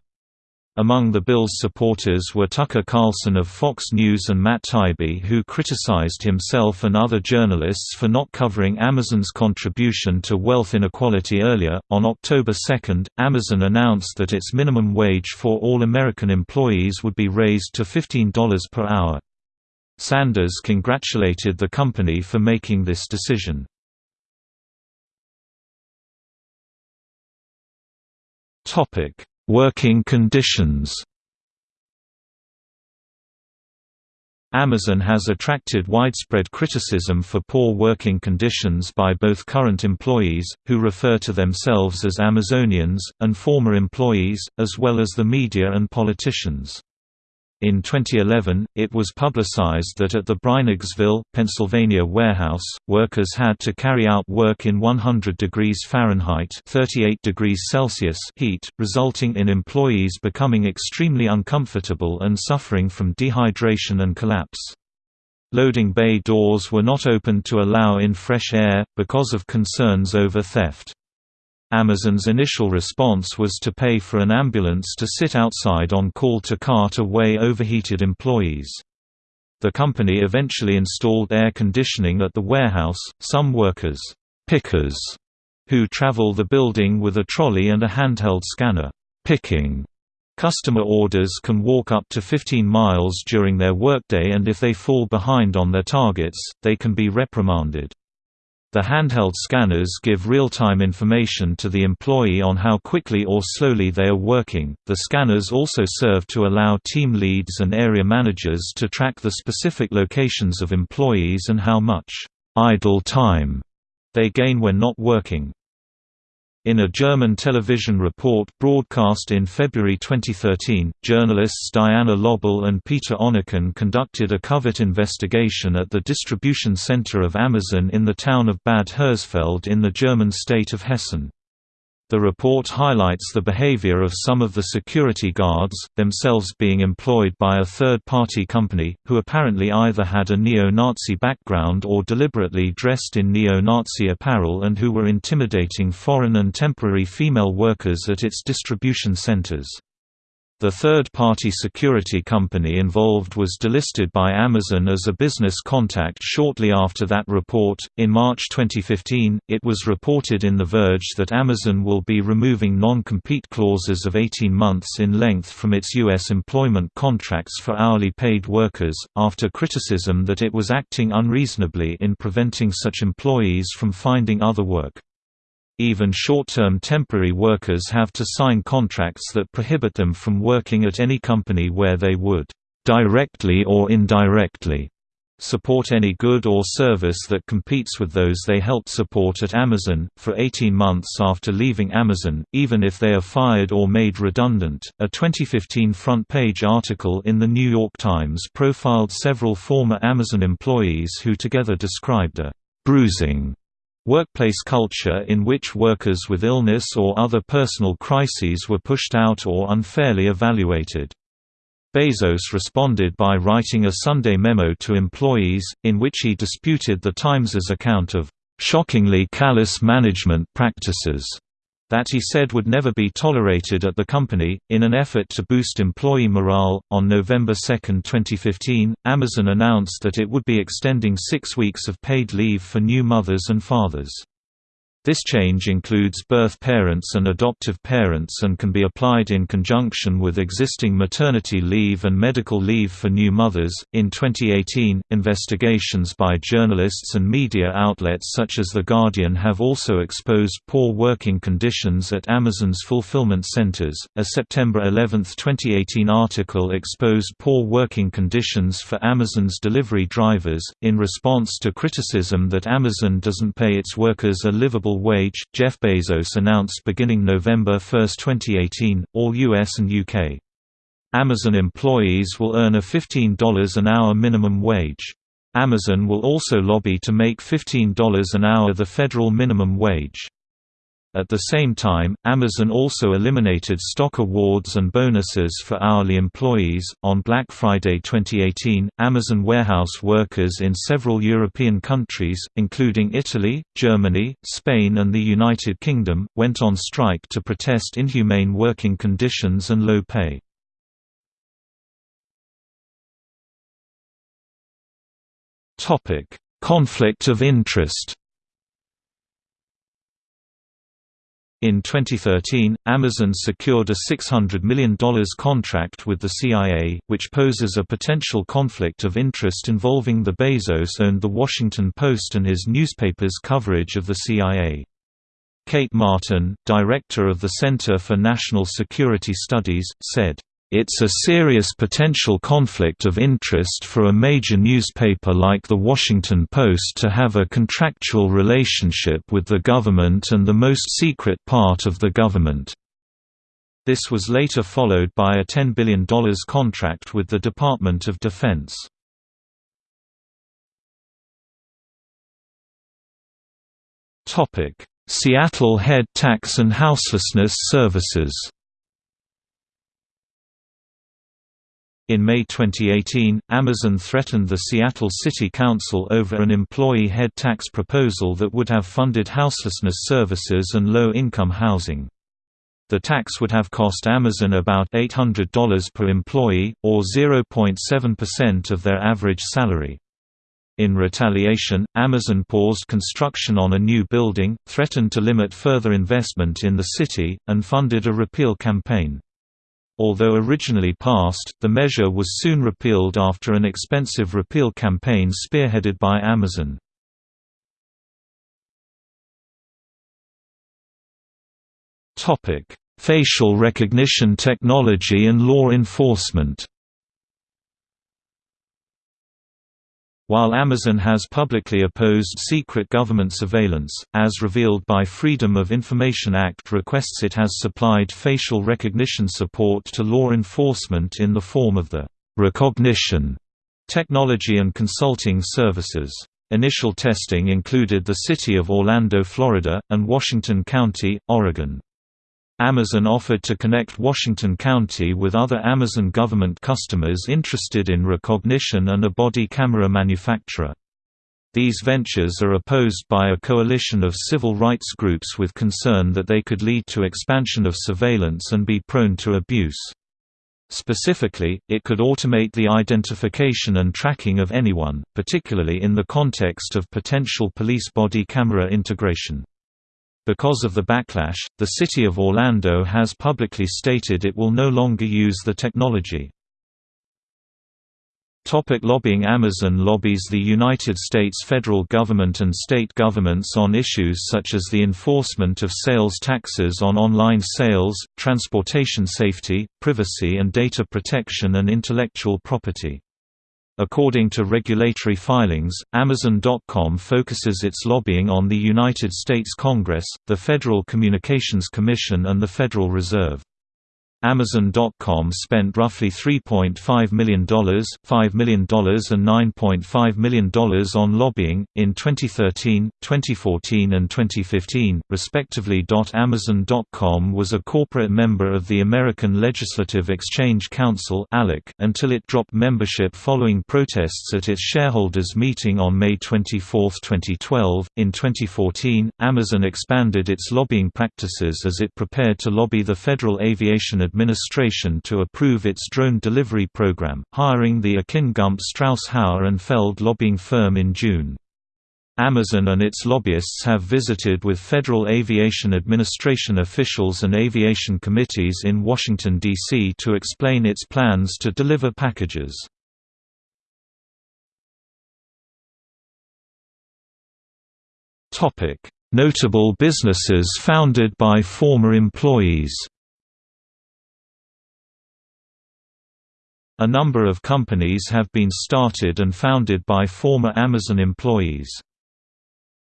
Among the bill's supporters were Tucker Carlson of Fox News and Matt Taibbi who criticized himself and other journalists for not covering Amazon's contribution to wealth inequality earlier. On October 2, Amazon announced that its minimum wage for all American employees would be raised to $15 per hour. Sanders congratulated the company for making this decision. Topic Working conditions Amazon has attracted widespread criticism for poor working conditions by both current employees, who refer to themselves as Amazonians, and former employees, as well as the media and politicians. In 2011, it was publicized that at the Breinigsville, Pennsylvania warehouse, workers had to carry out work in 100 degrees Fahrenheit 38 degrees Celsius heat, resulting in employees becoming extremely uncomfortable and suffering from dehydration and collapse. Loading bay doors were not opened to allow in fresh air, because of concerns over theft. Amazon's initial response was to pay for an ambulance to sit outside on call to cart away overheated employees. The company eventually installed air conditioning at the warehouse. Some workers, pickers, who travel the building with a trolley and a handheld scanner, picking customer orders can walk up to 15 miles during their workday and if they fall behind on their targets, they can be reprimanded. The handheld scanners give real-time information to the employee on how quickly or slowly they are working. The scanners also serve to allow team leads and area managers to track the specific locations of employees and how much idle time they gain when not working. In a German television report broadcast in February 2013, journalists Diana Löbel and Peter Onneken conducted a covert investigation at the distribution center of Amazon in the town of Bad Hersfeld in the German state of Hessen. The report highlights the behavior of some of the security guards, themselves being employed by a third-party company, who apparently either had a neo-Nazi background or deliberately dressed in neo-Nazi apparel and who were intimidating foreign and temporary female workers at its distribution centers. The third-party security company involved was delisted by Amazon as a business contact shortly after that report. In March 2015, it was reported in The Verge that Amazon will be removing non-compete clauses of 18 months in length from its U.S. employment contracts for hourly paid workers, after criticism that it was acting unreasonably in preventing such employees from finding other work. Even short-term temporary workers have to sign contracts that prohibit them from working at any company where they would, directly or indirectly, support any good or service that competes with those they helped support at Amazon, for 18 months after leaving Amazon, even if they are fired or made redundant. A 2015 front page article in The New York Times profiled several former Amazon employees who together described a bruising Workplace culture in which workers with illness or other personal crises were pushed out or unfairly evaluated. Bezos responded by writing a Sunday memo to employees, in which he disputed the Times's account of shockingly callous management practices that he said would never be tolerated at the company. In an effort to boost employee morale, on November 2, 2015, Amazon announced that it would be extending six weeks of paid leave for new mothers and fathers. This change includes birth parents and adoptive parents and can be applied in conjunction with existing maternity leave and medical leave for new mothers. In 2018, investigations by journalists and media outlets such as The Guardian have also exposed poor working conditions at Amazon's fulfillment centers. A September 11, 2018 article exposed poor working conditions for Amazon's delivery drivers. In response to criticism that Amazon doesn't pay its workers a livable wage, Jeff Bezos announced beginning November 1, 2018, all US and UK. Amazon employees will earn a $15 an hour minimum wage. Amazon will also lobby to make $15 an hour the federal minimum wage. At the same time, Amazon also eliminated stock awards and bonuses for hourly employees. On Black Friday 2018, Amazon warehouse workers in several European countries, including Italy, Germany, Spain, and the United Kingdom, went on strike to protest inhumane working conditions and low pay. Topic: Conflict of interest. In 2013, Amazon secured a $600 million contract with the CIA, which poses a potential conflict of interest involving the Bezos owned The Washington Post and his newspaper's coverage of the CIA. Kate Martin, director of the Center for National Security Studies, said, it's a serious potential conflict of interest for a major newspaper like The Washington Post to have a contractual relationship with the government and the most secret part of the government. This was later followed by a $10 billion contract with the Department of Defense. Seattle Head Tax and Houselessness Services In May 2018, Amazon threatened the Seattle City Council over an employee head tax proposal that would have funded houselessness services and low-income housing. The tax would have cost Amazon about $800 per employee, or 0.7% of their average salary. In retaliation, Amazon paused construction on a new building, threatened to limit further investment in the city, and funded a repeal campaign. Although originally passed, the measure was soon repealed after an expensive repeal campaign spearheaded by Amazon. Facial recognition technology and law enforcement While Amazon has publicly opposed secret government surveillance, as revealed by Freedom of Information Act requests it has supplied facial recognition support to law enforcement in the form of the Rekognition technology and consulting services. Initial testing included the city of Orlando, Florida, and Washington County, Oregon. Amazon offered to connect Washington County with other Amazon government customers interested in Rekognition and a body camera manufacturer. These ventures are opposed by a coalition of civil rights groups with concern that they could lead to expansion of surveillance and be prone to abuse. Specifically, it could automate the identification and tracking of anyone, particularly in the context of potential police body camera integration. Because of the backlash, the City of Orlando has publicly stated it will no longer use the technology. Topic lobbying Amazon lobbies the United States federal government and state governments on issues such as the enforcement of sales taxes on online sales, transportation safety, privacy and data protection and intellectual property. According to regulatory filings, Amazon.com focuses its lobbying on the United States Congress, the Federal Communications Commission and the Federal Reserve. Amazon.com spent roughly $3.5 million, $5 million and $9.5 million on lobbying, in 2013, 2014 and 2015, respectively. Amazon.com was a corporate member of the American Legislative Exchange Council until it dropped membership following protests at its shareholders' meeting on May 24, 2012. In 2014, Amazon expanded its lobbying practices as it prepared to lobby the Federal Aviation administration to approve its drone delivery program, hiring the Akin Gump Strauss Hauer and Feld lobbying firm in June. Amazon and its lobbyists have visited with Federal Aviation Administration officials and aviation committees in Washington, D.C. to explain its plans to deliver packages. Notable businesses founded by former employees A number of companies have been started and founded by former Amazon employees.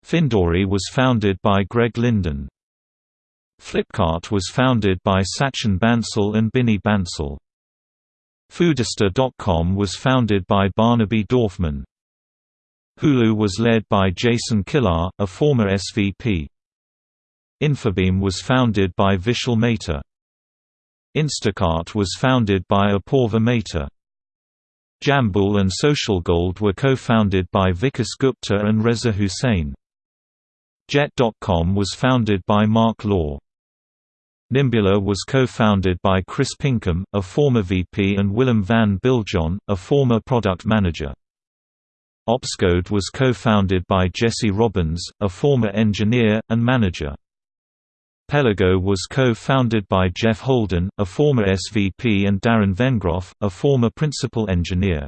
Findory was founded by Greg Linden. Flipkart was founded by Sachin Bansal and Binny Bansal. Foodista.com was founded by Barnaby Dorfman. Hulu was led by Jason Kilar, a former SVP. Infibeam was founded by Vishal Mehta. Instacart was founded by Apoorva Mehta. Jambool and SocialGold were co-founded by Vikas Gupta and Reza Hussain. Jet.com was founded by Marc Lore. Nimbula was co-founded by Chris Pinkham, a former VP and Willem van Biljon, a former product manager. Opscode was co-founded by Jesse Robbins, a former engineer, and manager. Pelago was co-founded by Jeff Holden, a former SVP and Darren Vengroff, a former principal engineer.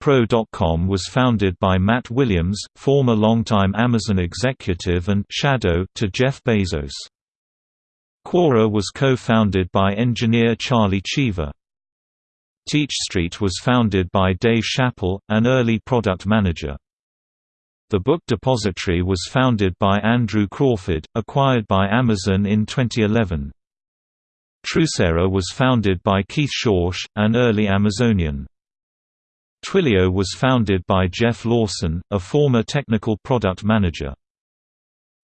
Pro.com was founded by Matt Williams, former longtime Amazon executive and shadow to Jeff Bezos. Quora was co-founded by engineer Charlie Cheever. Teach Street was founded by Dave Chappell, an early product manager. The Book Depository was founded by Andrew Crawford, acquired by Amazon in 2011. Trusera was founded by Keith Schorsch, an early Amazonian. Twilio was founded by Jeff Lawson, a former technical product manager.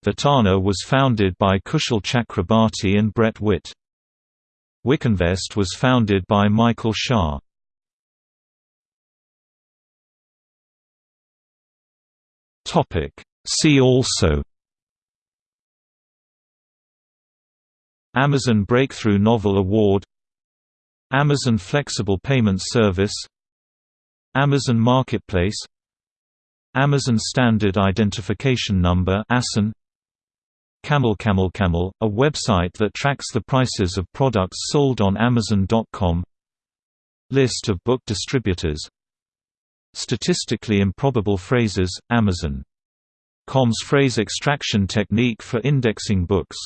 Vittana was founded by Kushal Chakrabarti and Brett Witt. Wikinvest was founded by Michael Sha. See also. Amazon Breakthrough Novel Award. Amazon Flexible Payment Service. Amazon Marketplace. Amazon Standard Identification Number ASIN Camel Camel Camel, a website that tracks the prices of products sold on Amazon.com List of book distributors Statistically improbable phrases, Amazon.com's phrase extraction technique for indexing books